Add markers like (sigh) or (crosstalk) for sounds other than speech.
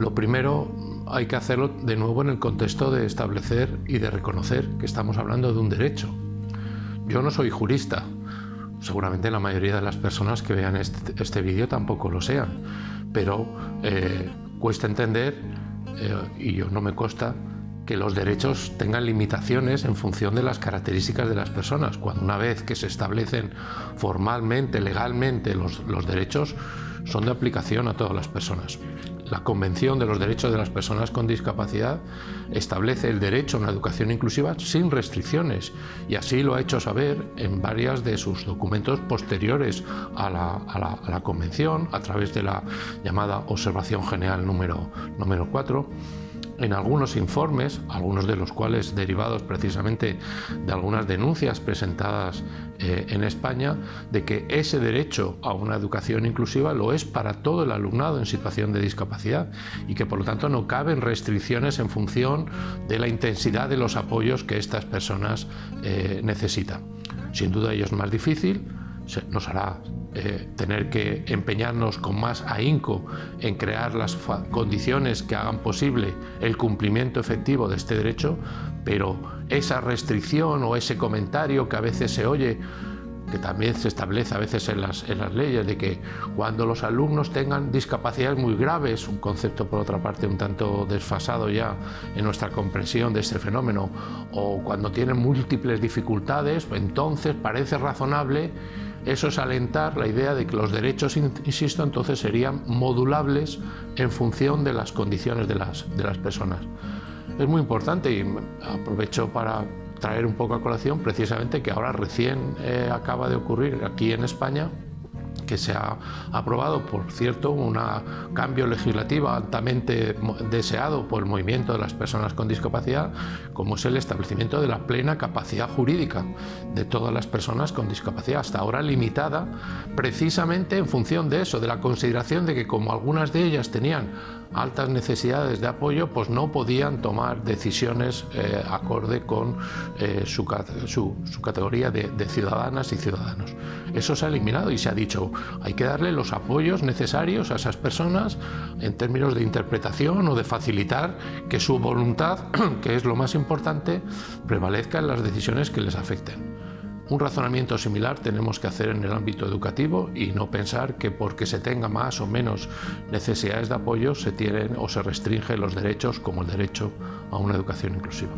Lo primero hay que hacerlo de nuevo en el contexto de establecer y de reconocer que estamos hablando de un derecho. Yo no soy jurista, seguramente la mayoría de las personas que vean este, este vídeo tampoco lo sean, pero eh, cuesta entender, eh, y yo no me consta, que los derechos tengan limitaciones en función de las características de las personas, cuando una vez que se establecen formalmente, legalmente los, los derechos, son de aplicación a todas las personas. La Convención de los Derechos de las Personas con Discapacidad establece el derecho a una educación inclusiva sin restricciones y así lo ha hecho saber en varias de sus documentos posteriores a la, Convención a través de la llamada Observación General número, número 4 en algunos informes, algunos de los cuales derivados precisamente de algunas denuncias presentadas eh, en España, de que ese derecho a una educación inclusiva lo es para todo el alumnado en situación de discapacidad y que por lo tanto no caben restricciones en función de la intensidad de los apoyos que estas personas eh, necesitan. Sin duda ello es más difícil, nos hará eh, tener que empeñarnos con más ahínco en crear las condiciones que hagan posible el cumplimiento efectivo de este derecho, pero esa restricción o ese comentario que a veces se oye que también se establece a veces en las, en las leyes, de que cuando los alumnos tengan discapacidades muy graves, un concepto por otra parte un tanto desfasado ya en nuestra comprensión de este fenómeno, o cuando tienen múltiples dificultades, entonces parece razonable eso es alentar la idea de que los derechos, insisto, entonces serían modulables en función de las condiciones de las, de las personas. Es muy importante y aprovecho para traer un poco a colación precisamente que ahora recién eh, acaba de ocurrir aquí en España que se ha aprobado, por cierto, un cambio legislativo altamente deseado por el movimiento de las personas con discapacidad, como es el establecimiento de la plena capacidad jurídica de todas las personas con discapacidad, hasta ahora limitada precisamente en función de eso, de la consideración de que como algunas de ellas tenían altas necesidades de apoyo, pues no podían tomar decisiones eh, acorde con eh, su, categoría de, de, ciudadanas y ciudadanos. Eso se ha eliminado y se ha dicho, hay que darle los apoyos necesarios a esas personas en términos de interpretación o de facilitar que su voluntad, (clears throat) que es lo más importante, prevalezca en las decisiones que les afecten. Un razonamiento similar tenemos que hacer en el ámbito educativo y no pensar que porque se tenga más o menos necesidades de apoyo se tienen o se restringen los derechos como el derecho a una educación inclusiva.